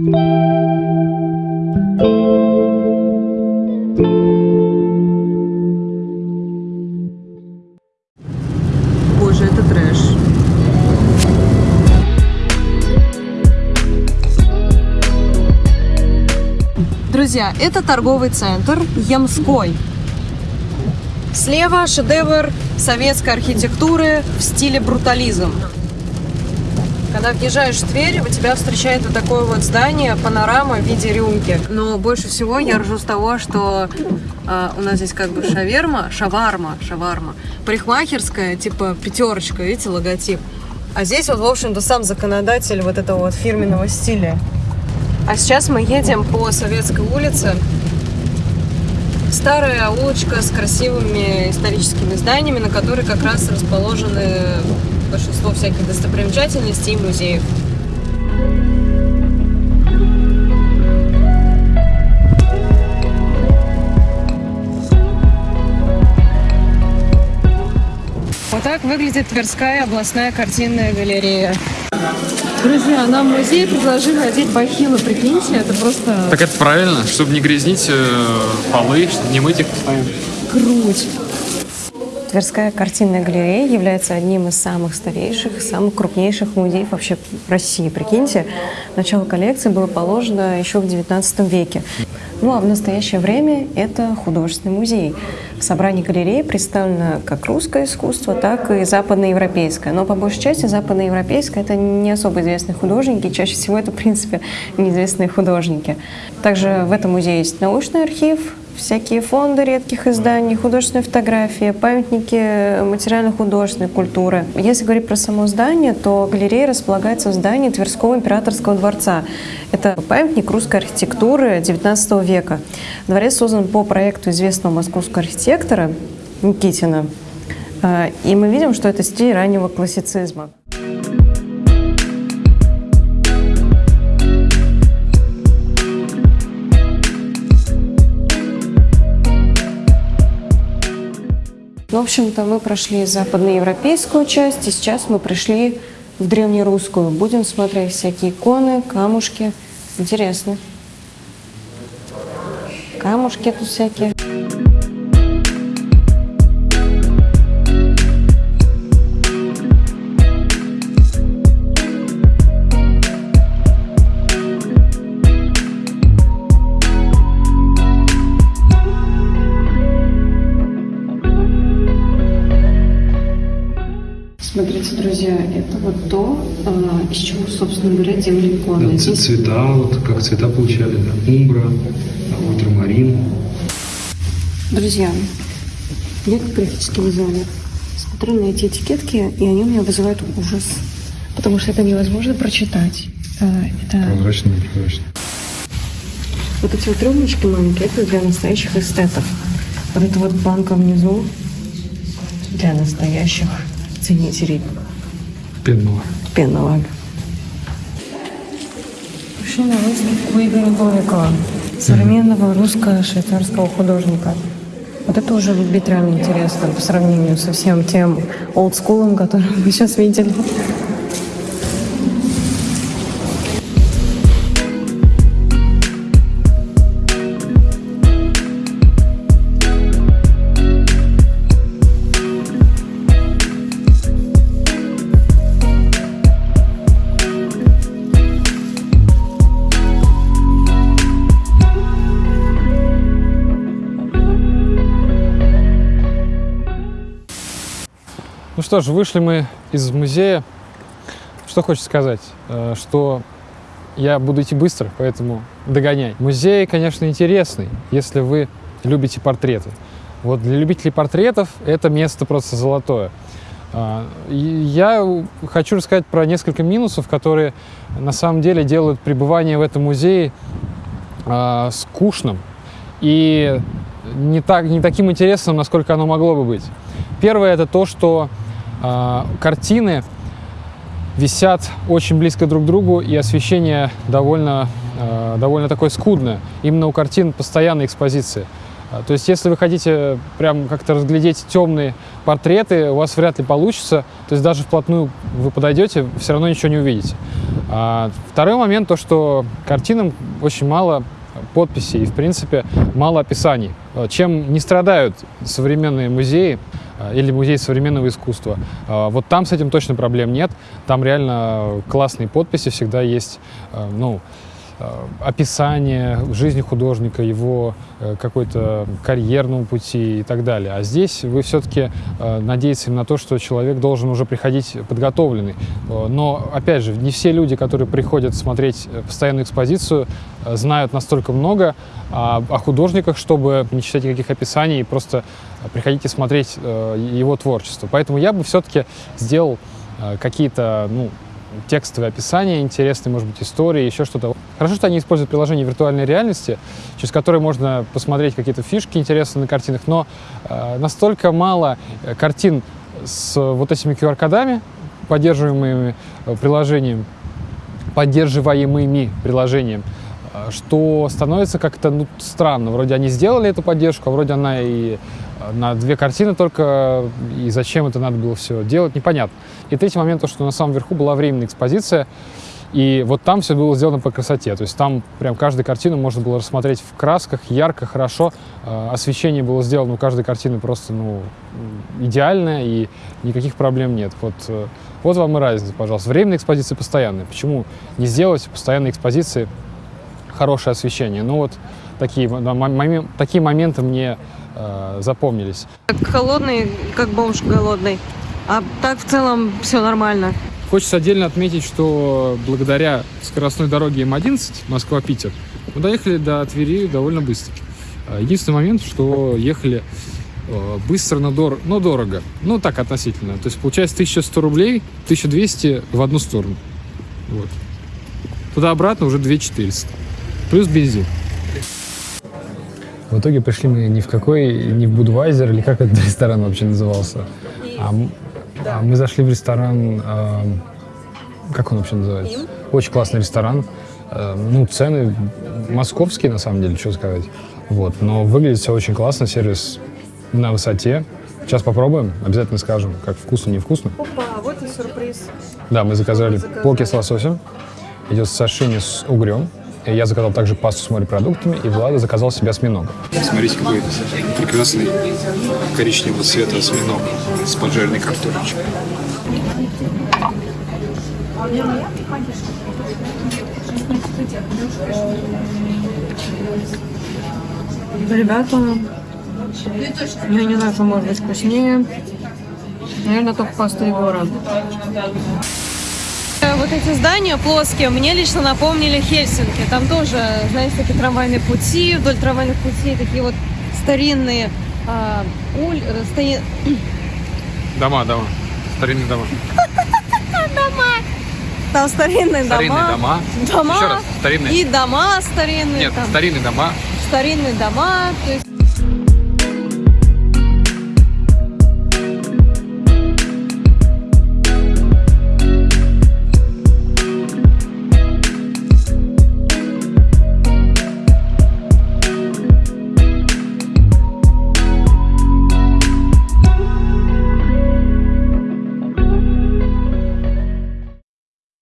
Боже, это трэш. Друзья, это торговый центр Ямской. Слева шедевр советской архитектуры в стиле брутализм. Когда въезжаешь в Тверь, у тебя встречает вот такое вот здание, панорама в виде рюмки. Но больше всего я ржу с того, что а, у нас здесь как бы шаверма, шаварма, шаварма, парикмахерская, типа пятерочка, видите, логотип. А здесь вот, в общем-то, сам законодатель вот этого вот фирменного стиля. А сейчас мы едем по Советской улице. Старая улочка с красивыми историческими зданиями, на которой как раз расположены большинство всяких достопримечательностей и музеев. Вот так выглядит Тверская областная картинная галерея. Друзья, нам в музей предложили одеть бахилы, прикиньте, это просто Так это правильно, чтобы не грязнить э, полы, чтобы не мыть их постоянно. круть. Тверская картинная галерея является одним из самых старейших, самых крупнейших музеев вообще в России. Прикиньте, начало коллекции было положено еще в XIX веке. Ну а в настоящее время это художественный музей. В собрании галереи представлено как русское искусство, так и западноевропейское. Но по большей части западноевропейское – это не особо известные художники, чаще всего это, в принципе, неизвестные художники. Также в этом музее есть научный архив, всякие фонды редких изданий, художественные фотографии, памятники материально-художественной культуры. Если говорить про само здание, то галерея располагается в здании Тверского императорского дворца. Это памятник русской архитектуры XIX века. Дворец создан по проекту известного московского архитектора Никитина. А, И мы видим, что это стиль раннего классицизма. Общем-то, мы прошли западноевропейскую часть, и сейчас мы пришли в древнерусскую. Будем смотреть всякие иконы, камушки. Интересно. Камушки тут всякие. Смотрите, друзья, это вот то, а, из чего, собственно говоря, делали иконы. Да, цвета, вот как цвета получали, да, умбра, а, ультрамарин. Друзья, я как графический дизайнер смотрю на эти этикетки, и они у меня вызывают ужас. Потому что это невозможно прочитать. А, Это Прозрачный, непрозрачный. вот эти вот рюмочки маленькие, это для настоящих эстетов. Вот эта вот банка внизу для настоящих ценителей Пенного. пенного. Пришли на выставку Игоря Новикова, современного русско-швейцарского художника. Вот это уже выглядит реально интересно по сравнению со всем тем олдскулом, который мы сейчас видели. Ну что ж, вышли мы из музея. Что хочется сказать? Э, Что я буду идти быстро, поэтому догоняй. Музей, конечно, интересный, если вы любите портреты. Вот для любителей портретов это место просто золотое. А, Я хочу рассказать про несколько минусов, которые на самом деле делают пребывание в этом музее а, скучным и не, так, не таким интересным, насколько оно могло бы быть. Первое это то, что картины висят очень близко друг к другу, и освещение довольно, а, довольно такое скудное. Именно у картин постоянная экспозиция. А, То есть, если вы хотите прям как-то разглядеть темные портреты, у вас вряд ли получится. То есть, даже вплотную вы подойдете, все равно ничего не увидите. А второй момент, то, что картинам очень мало подписей и, в принципе, мало описаний. Э, Чем не страдают современные музеи э, или музей современного искусства, э, вот там с этим точно проблем нет. Там реально классные подписи, всегда есть, э, ну, описание жизни художника, его э, какой-то карьерного пути и так далее. А здесь вы все-таки надеетесь на то, что человек должен уже приходить подготовленный. Э, Но, опять же, не все люди, которые приходят смотреть э, постоянную экспозицию, э, знают настолько много о, о художниках, чтобы не читать никаких описаний и просто э, приходить и смотреть э, его творчество. Поэтому я бы все-таки сделал э, какие-то, ну, текстовые описания, интересные, может быть, истории, еще что-то. Хорошо, что они используют приложение виртуальной реальности, через которое можно посмотреть какие-то фишки интересные на картинах, но э, настолько мало э, картин с вот этими QR-кодами, поддерживаемыми э, приложением, поддерживаемыми приложением, э, что становится как-то ну, странно. Вроде они сделали эту поддержку, а вроде она и на две картины только, и зачем это надо было все делать, непонятно. И третий момент, то, что на самом верху была временная экспозиция, и вот там все было сделано по красоте. То есть там прям каждую картину можно было рассмотреть в красках, ярко, хорошо. Э, Освещение было сделано у каждой картины просто ну, идеальное, и никаких проблем нет. Вот, э, вот вам и разница, пожалуйста. Временная экспозиция постоянная. Почему не сделать постоянной экспозиции хорошее освещение? Ну вот такие, да, мо- момен- такие моменты мне э, запомнились. Как холодный, как бомж голодный. А так в целом все нормально. Хочется отдельно отметить, что благодаря скоростной дороге М11 Москва-Питер мы доехали до Твери довольно быстро. А, Единственный момент, что ехали э, быстро, но, дор- но дорого. Ну, так относительно. То есть, получается, 1100 рублей, 1200 в одну сторону. Вот. Туда-обратно уже 2400. Плюс бензин. В итоге пришли мы ни в какой, не в Будвайзер, или как этот ресторан вообще назывался. А, а мы зашли в ресторан, э, как он вообще называется? Очень классный ресторан. Э, ну, цены московские, на самом деле, что сказать. Вот, но выглядит все очень классно, сервис на высоте. Сейчас попробуем, обязательно скажем, как вкусно, невкусно. Опа, вот и сюрприз. Да, мы заказали, Заказали. поки с лососем. Идет сашими с угрем. Я заказал также пасту с морепродуктами, и Влада заказал себе осьминога. Смотрите, какой прекрасный коричневого цвета осьминог с поджаренной картошечкой. Ребята, я не знаю, что может быть вкуснее. Наверное, только паста Егора. Вот эти здания плоские мне лично напомнили Хельсинки. Там тоже, знаете, такие трамвайные пути, вдоль трамвайных путей такие вот старинные а, уль- э, стои- Дома, дома. Старинные дома. там старинные, Старинные дома. дома. Дома. Еще раз, старинные. И дома старинные. Нет, там, старинные дома. старинные дома. То есть